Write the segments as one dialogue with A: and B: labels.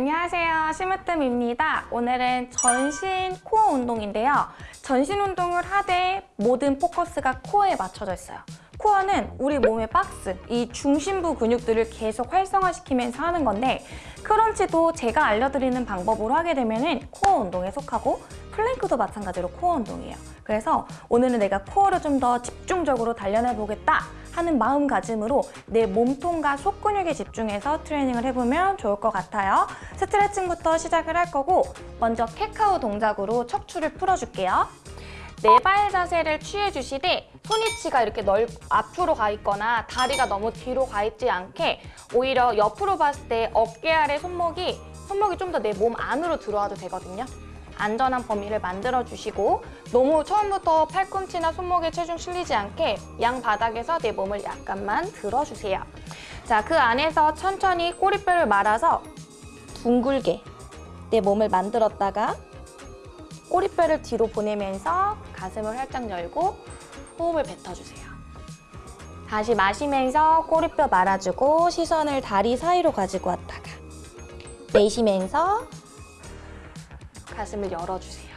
A: 안녕하세요. 심으뜸입니다. 오늘은 전신 코어 운동인데요. 전신 운동을 하되 모든 포커스가 코어에 맞춰져 있어요. 코어는 우리 몸의 박스, 이 중심부 근육들을 계속 활성화시키면서 하는 건데 crunch도 제가 알려드리는 방법으로 하게 되면 코어 운동에 속하고 plank도 마찬가지로 코어 운동이에요. 그래서 오늘은 내가 코어를 좀 더 집중적으로 단련해보겠다 하는 마음가짐으로 내 몸통과 속근육에 집중해서 트레이닝을 해보면 좋을 것 같아요. 스트레칭부터 시작을 할 거고 먼저 캣카우 동작으로 척추를 풀어줄게요. 네발 자세를 취해주시되 손위치가 이렇게 넓 앞으로 가 있거나 다리가 너무 뒤로 가 있지 않게 오히려 옆으로 봤을 때 어깨 아래 손목이 손목이 좀 더 내 몸 안으로 들어와도 되거든요. 안전한 범위를 만들어주시고 너무 처음부터 팔꿈치나 손목에 체중 실리지 않게 양 바닥에서 내 몸을 약간만 들어주세요. 자, 그 안에서 천천히 꼬리뼈를 말아서 둥글게 내 몸을 만들었다가 꼬리뼈를 뒤로 보내면서 가슴을 활짝 열고 호흡을 뱉어주세요. 다시 마시면서 꼬리뼈 말아주고 시선을 다리 사이로 가지고 왔다가 내쉬면서 가슴을 열어주세요.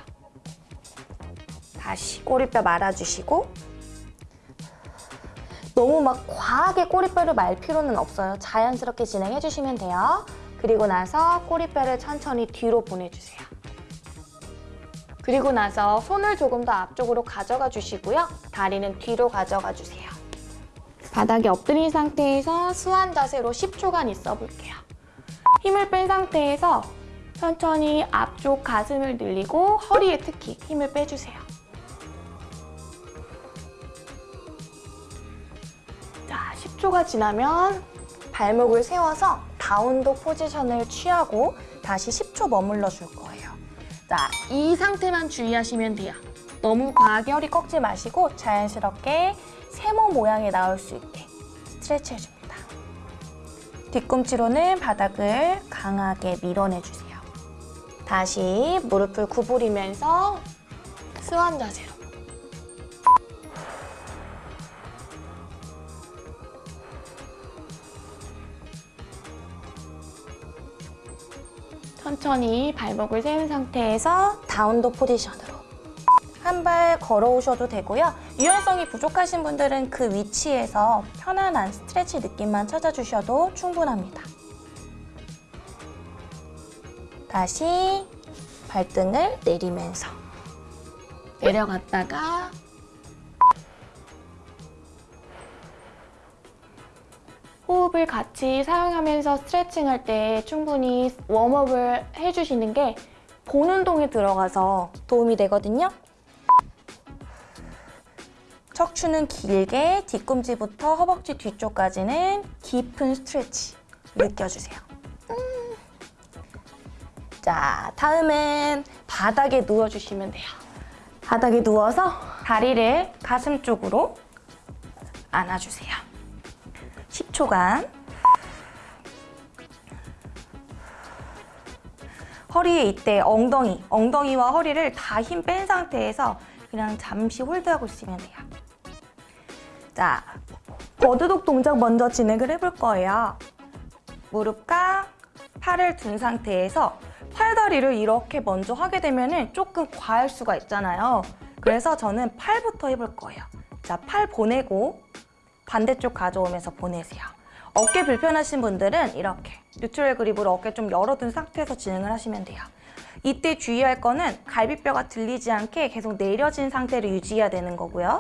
A: 다시 꼬리뼈 말아주시고 너무 막 과하게 꼬리뼈를 말 필요는 없어요. 자연스럽게 진행해주시면 돼요. 그리고 나서 꼬리뼈를 천천히 뒤로 보내주세요. 그리고 나서 손을 조금 더 앞쪽으로 가져가 주시고요. 다리는 뒤로 가져가 주세요. 바닥에 엎드린 상태에서 수완 자세로 10초간 있어 볼게요. 힘을 뺀 상태에서 천천히 앞쪽 가슴을 늘리고 허리에 특히 힘을 빼주세요. 자, 10초가 지나면 발목을 세워서 다운독 포지션을 취하고 다시 10초 머물러 줄 거예요. 자, 이 상태만 주의하시면 돼요. 너무 과하게 허리 꺾지 마시고 자연스럽게 세모 모양이 나올 수 있게 스트레치 해줍니다. 뒤꿈치로는 바닥을 강하게 밀어내주세요. 다시 무릎을 구부리면서 스완 자세로. 천천히 발목을 세운 상태에서 다운도 포지션으로 한 발 걸어오셔도 되고요. 유연성이 부족하신 분들은 그 위치에서 편안한 스트레치 느낌만 찾아주셔도 충분합니다. 다시 발등을 내리면서 내려갔다가 호흡을 같이 사용하면서 스트레칭 할 때 충분히 웜업을 해주시는 게 본 운동에 들어가서 도움이 되거든요. 척추는 길게 뒤꿈치부터 허벅지 뒤쪽까지는 깊은 스트레치 느껴주세요. 음. 자, 다음은 바닥에 누워주시면 돼요. 바닥에 누워서 다리를 가슴 쪽으로 안아주세요. 10초간 허리에 이때 엉덩이, 엉덩이와 허리를 다 힘 뺀 상태에서 그냥 잠시 홀드하고 있으면 돼요. 자, 버드독 동작 먼저 진행을 해볼 거예요. 무릎과 팔을 둔 상태에서 팔다리를 이렇게 먼저 하게 되면 조금 과할 수가 있잖아요. 그래서 저는 팔부터 해볼 거예요. 자, 팔 보내고 반대쪽 가져오면서 보내세요. 어깨 불편하신 분들은 이렇게 뉴트럴 그립으로 어깨 좀 열어둔 상태에서 진행을 하시면 돼요. 이때 주의할 거는 갈비뼈가 들리지 않게 계속 내려진 상태를 유지해야 되는 거고요.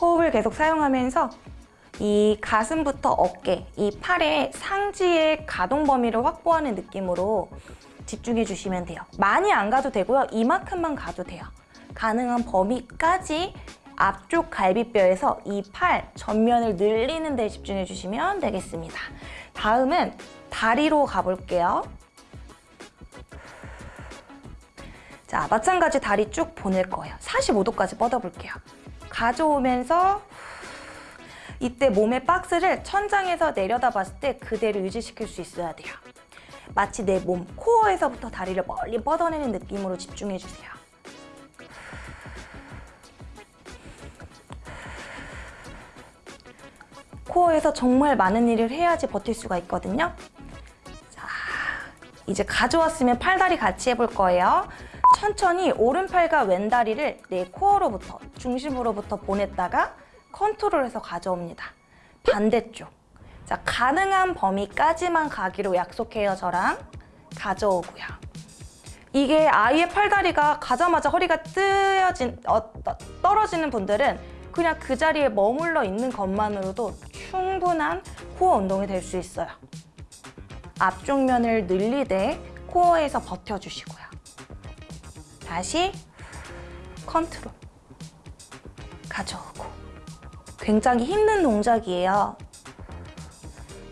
A: 호흡을 계속 사용하면서 이 가슴부터 어깨, 이 팔의 상지의 가동 범위를 확보하는 느낌으로 집중해 주시면 돼요. 많이 안 가도 되고요. 이만큼만 가도 돼요. 가능한 범위까지 앞쪽 갈비뼈에서 이 팔 전면을 늘리는 데 집중해 주시면 되겠습니다. 다음은 다리로 가볼게요. 자, 마찬가지 다리 쭉 보낼 거예요. 45도까지 뻗어볼게요. 가져오면서 이때 몸의 박스를 천장에서 내려다 봤을 때 그대로 유지시킬 수 있어야 돼요. 마치 내 몸 코어에서부터 다리를 멀리 뻗어내는 느낌으로 집중해 주세요. 코어에서 정말 많은 일을 해야지 버틸 수가 있거든요. 자, 이제 가져왔으면 팔다리 같이 해볼 거예요. 천천히 오른팔과 왼다리를 내 코어로부터, 중심으로부터 보냈다가 컨트롤해서 가져옵니다. 반대쪽. 자, 가능한 범위까지만 가기로 약속해요, 저랑. 가져오고요. 이게 아이의 팔다리가 가자마자 허리가 뜨여진, 어, 떠- 떨어지는 분들은 그냥 그 자리에 머물러 있는 것만으로도 충분한 코어 운동이 될 수 있어요. 앞쪽 면을 늘리되 코어에서 버텨주시고요. 다시 컨트롤. 가져오고. 굉장히 힘든 동작이에요.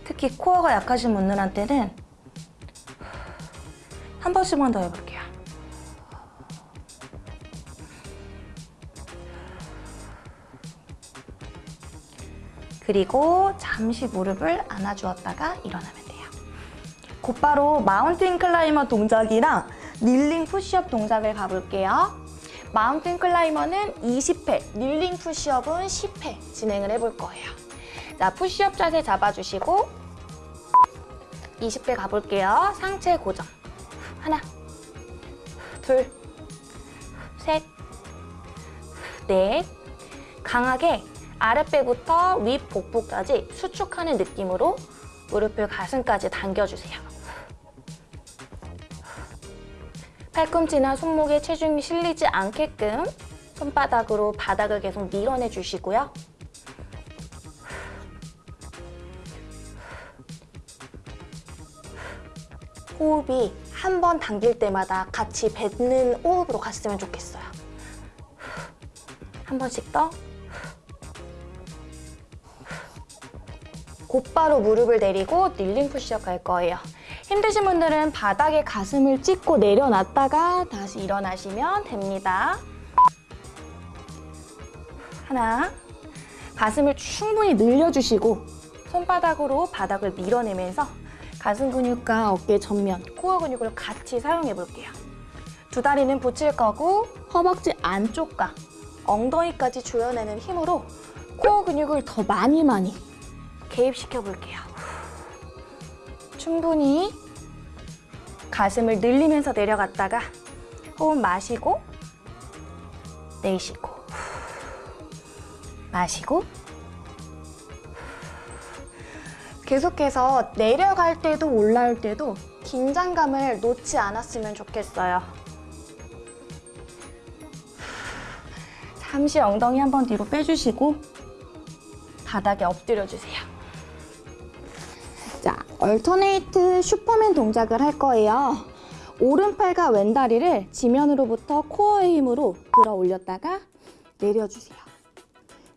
A: 특히 코어가 약하신 분들한테는 한 번씩만 더 해볼게요. 그리고 잠시 무릎을 안아주었다가 일어나면 돼요. 곧바로 mountain climber 동작이랑 kneeling push-up 동작을 가볼게요. 마운틴 클라이머는 20회, 닐링 푸시업은 10회 진행을 해볼 거예요. 자, 푸시업 자세 잡아주시고 20회 가볼게요. 상체 고정. 하나, 둘, 셋, 넷. 강하게 아랫배부터 윗 복부까지 수축하는 느낌으로 무릎을 가슴까지 당겨주세요. 팔꿈치나 손목에 체중이 실리지 않게끔 손바닥으로 바닥을 계속 밀어내 주시고요. 호흡이 한 번 당길 때마다 같이 뱉는 호흡으로 갔으면 좋겠어요. 한 번씩 더. 곧바로 무릎을 내리고 닐링 푸시업 갈 거예요. 힘드신 분들은 바닥에 가슴을 찍고 내려놨다가 다시 일어나시면 됩니다. 하나. 가슴을 충분히 늘려주시고 손바닥으로 바닥을 밀어내면서 가슴 근육과 어깨 전면, 코어 근육을 같이 사용해 볼게요. 두 다리는 붙일 거고 허벅지 안쪽과 엉덩이까지 조여내는 힘으로 코어 근육을 더 많이 많이 개입시켜 볼게요. 충분히 가슴을 늘리면서 내려갔다가 호흡 마시고 내쉬고 마시고 계속해서 내려갈 때도 올라올 때도 긴장감을 놓지 않았으면 좋겠어요. 잠시 엉덩이 한번 뒤로 빼주시고 바닥에 엎드려 주세요. 자, 얼터네이트 슈퍼맨 동작을 할 거예요. 오른팔과 왼다리를 지면으로부터 코어의 힘으로 들어 올렸다가 내려주세요.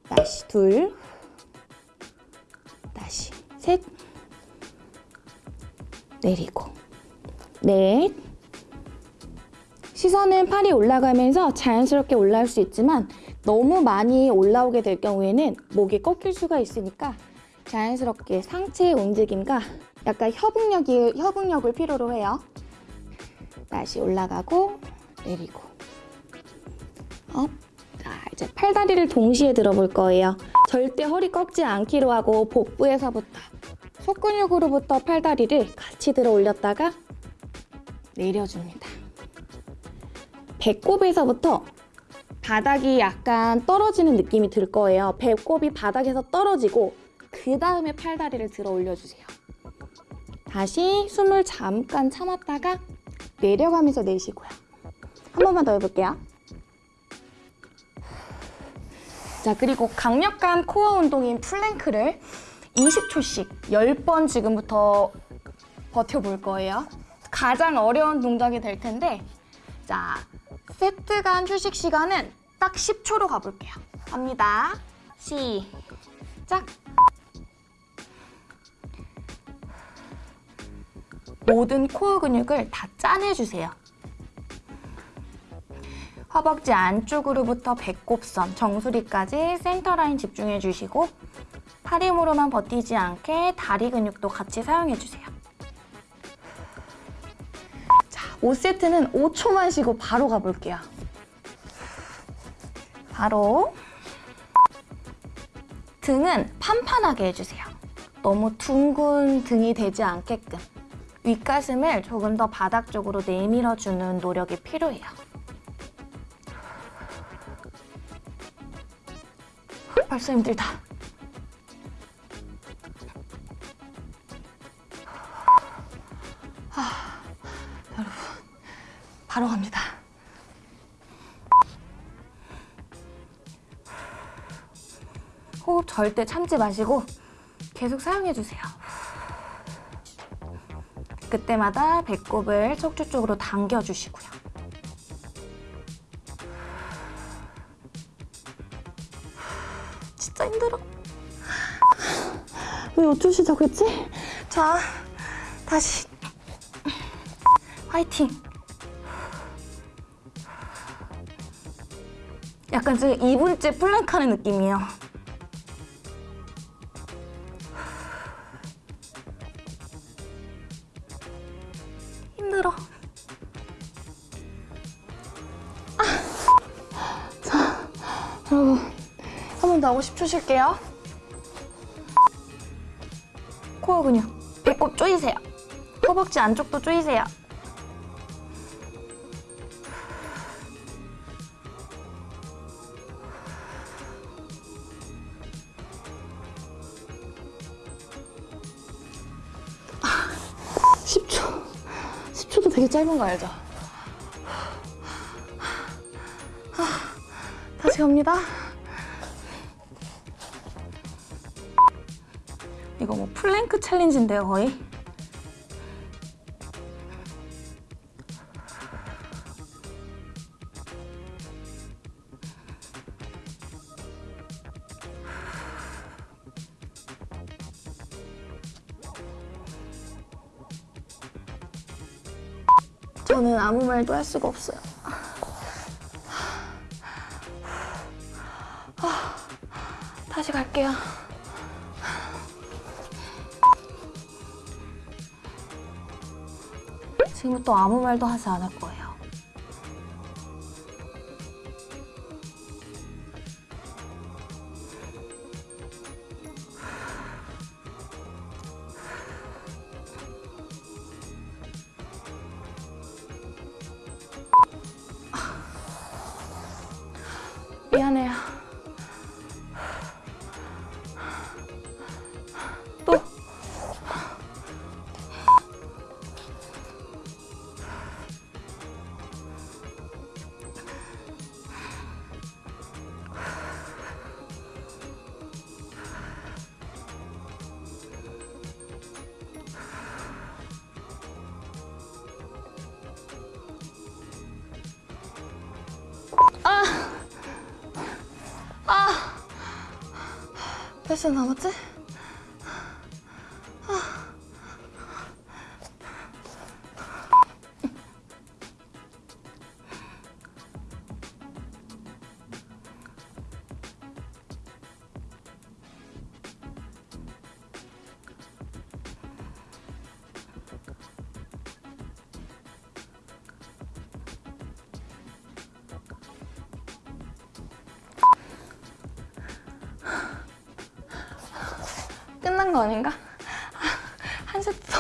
A: 다시 둘, 다시 셋, 내리고 넷. 시선은 팔이 올라가면서 자연스럽게 올라올 수 있지만 너무 많이 올라오게 될 경우에는 목이 꺾일 수가 있으니까 자연스럽게 상체의 움직임과 약간 협응력이, 협응력을 필요로 해요. 다시 올라가고 내리고 up. 자, 이제 팔다리를 동시에 들어볼 거예요. 절대 허리 꺾지 않기로 하고 복부에서부터 속근육으로부터 팔다리를 같이 들어 올렸다가 내려줍니다. 배꼽에서부터 바닥이 약간 떨어지는 느낌이 들 거예요. 배꼽이 바닥에서 떨어지고 그 다음에 팔다리를 들어 올려주세요. 다시 숨을 잠깐 참았다가 내려가면서 내쉬고요. 한 번만 더 해볼게요. 자, 그리고 강력한 코어 운동인 플랭크를 20초씩 10번 지금부터 버텨볼 거예요. 가장 어려운 동작이 될 텐데 자, 세트 간 휴식 시간은 딱 10초로 가볼게요. 갑니다. 시작! 모든 코어 근육을 다 짜내주세요. 허벅지 안쪽으로부터 배꼽선, 정수리까지 센터 라인 집중해 주시고 팔 힘으로만 버티지 않게 다리 근육도 같이 사용해 주세요. 자, 5세트는 5초만 쉬고 바로 가볼게요. 바로 등은 판판하게 해주세요. 너무 둥근 등이 되지 않게끔 윗가슴을 조금 더 바닥 쪽으로 내밀어주는 노력이 필요해요. 벌써 힘들다. 아, 여러분, 바로 갑니다. 호흡 절대 참지 마시고 계속 사용해주세요. 그때마다 배꼽을 척추 쪽으로 당겨주시고요. 진짜 힘들어. 왜 어쩌시자고 했지? 자, 다시. 화이팅! 약간 지금 2분째 플랭크 하는 느낌이에요. 여러분. 한 번 더 하고 10초 쉴게요. 코어 근육. 배꼽 조이세요. 허벅지 안쪽도 조이세요. 아, 10초. 10초도 되게 짧은 거 알죠? 갑니다. 이거 뭐 플랭크 챌린지인데요, 거의? 저는 아무 말도 할 수가 없어요. 다시 갈게요. 지금부터 아무 말도 하지 않을 거예요. 몇 시간 남았지? 거 아닌가? 한 세트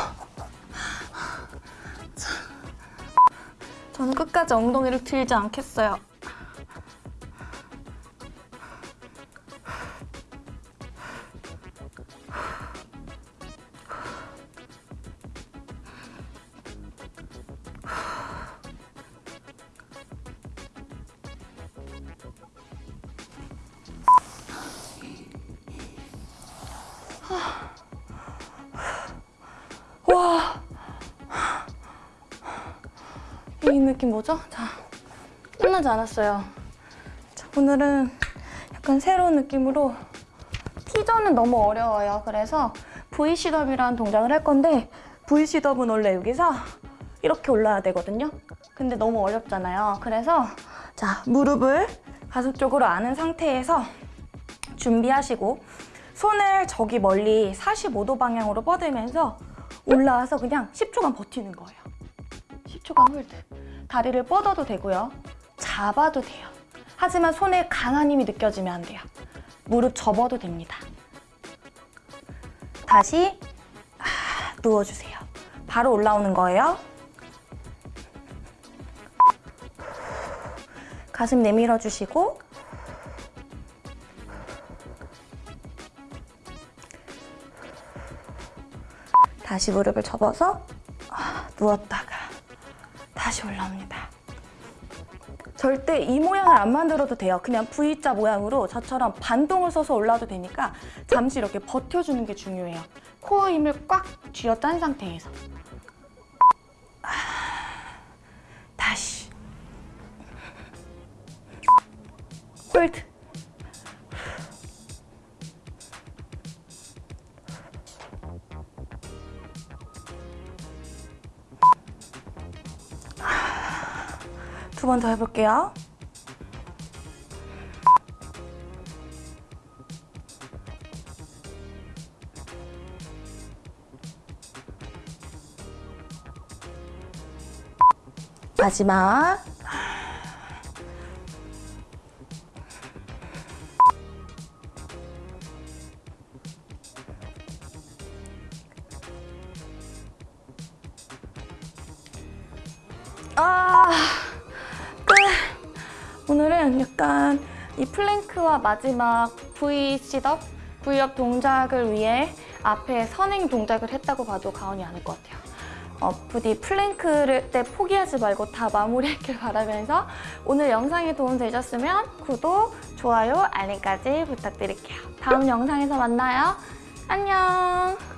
A: 저는 끝까지 엉덩이를 들지 않겠어요. 이 느낌 뭐죠? 자, 끝나지 않았어요. 자, 오늘은 약간 새로운 느낌으로 T전은 너무 어려워요. 그래서 V 시덥이라는 동작을 할 건데 V 시덥은 원래 여기서 이렇게 올라야 되거든요. 근데 너무 어렵잖아요. 그래서 자, 무릎을 가슴 쪽으로 안은 상태에서 준비하시고 손을 저기 멀리 45도 방향으로 뻗으면서 올라와서 그냥 10초간 버티는 거예요. 10초간 hold. 다리를 뻗어도 되고요. 잡아도 돼요. 하지만 손에 강한 힘이 느껴지면 안 돼요. 무릎 접어도 됩니다. 다시 아, 누워주세요. 바로 올라오는 거예요. 가슴 내밀어 주시고 다시 무릎을 접어서 아, 누웠다 올라옵니다. 절대 이 모양을 안 만들어도 돼요. 그냥 V자 모양으로 저처럼 반동을 써서 올라도 되니까 잠시 이렇게 버텨주는 게 중요해요. 코어 힘을 꽉 쥐어짠 상태에서. 번 더 해볼게요. 마지막. 이 플랭크와 마지막 V sit-up, V-up 동작을 위해 앞에 선행 동작을 했다고 봐도 과언이 아닐 것 같아요. 어, 부디 플랭크를 때 포기하지 말고 다 마무리했길 바라면서 오늘 영상이 도움 되셨으면 구독, 좋아요, 알림까지 부탁드릴게요. 다음 영상에서 만나요. 안녕.